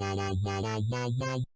Wow, wow, wow, wow, wow.